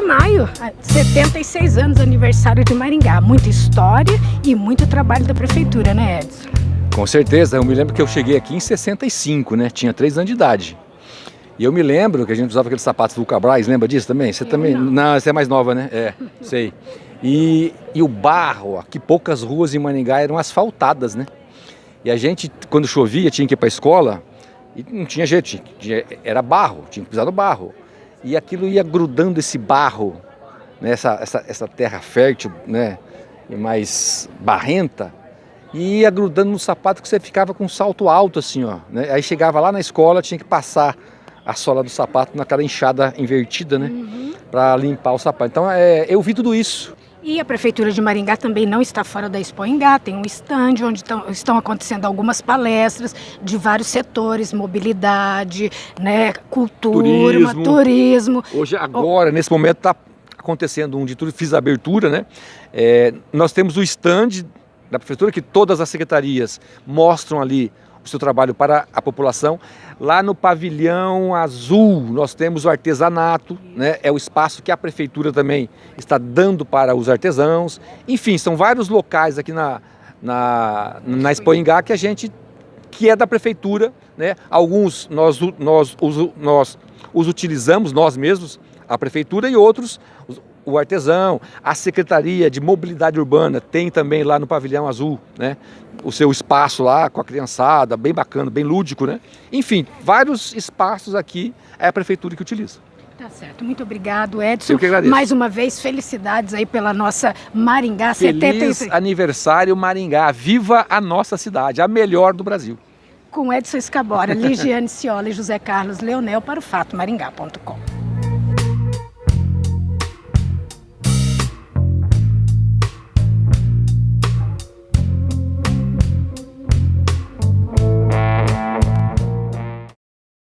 maio, 76 anos aniversário de Maringá. Muita história e muito trabalho da prefeitura, né Edson? Com certeza, eu me lembro que eu cheguei aqui em 65, né? Tinha 3 anos de idade. E eu me lembro que a gente usava aqueles sapatos Vulcabras, lembra disso também? Você eu também? Não. não, você é mais nova, né? É, sei. E, e o barro, que poucas ruas em Maringá eram asfaltadas, né? E a gente, quando chovia, tinha que ir para a escola e não tinha jeito, tinha, tinha, era barro, tinha que pisar no barro. E aquilo ia grudando esse barro, né? essa, essa, essa terra fértil, né? E mais barrenta, e ia grudando no sapato que você ficava com um salto alto assim, ó. Né? Aí chegava lá na escola, tinha que passar a sola do sapato naquela enxada invertida, né? Uhum. Para limpar o sapato. Então é, eu vi tudo isso. E a Prefeitura de Maringá também não está fora da Expo Engá, tem um stand onde estão, estão acontecendo algumas palestras de vários setores, mobilidade, né, cultura, turismo. turismo. Hoje, agora, nesse momento, está acontecendo um de tudo, fiz a abertura, né? É, nós temos o stand da Prefeitura, que todas as secretarias mostram ali o seu trabalho para a população. Lá no pavilhão azul nós temos o artesanato, né? é o espaço que a prefeitura também está dando para os artesãos. Enfim, são vários locais aqui na, na, na Expoingá que a gente, que é da prefeitura, né? alguns nós, nós, nós os utilizamos nós mesmos, a prefeitura, e outros o artesão, a Secretaria de Mobilidade Urbana tem também lá no Pavilhão Azul, né? O seu espaço lá com a criançada, bem bacana, bem lúdico, né? Enfim, vários espaços aqui é a Prefeitura que utiliza. Tá certo, muito obrigado Edson. Eu que agradeço. Mais uma vez, felicidades aí pela nossa Maringá Feliz 76. aniversário Maringá, viva a nossa cidade, a melhor do Brasil. Com Edson Escabora, Ligiane Ciola e José Carlos Leonel para o fatomaringá.com.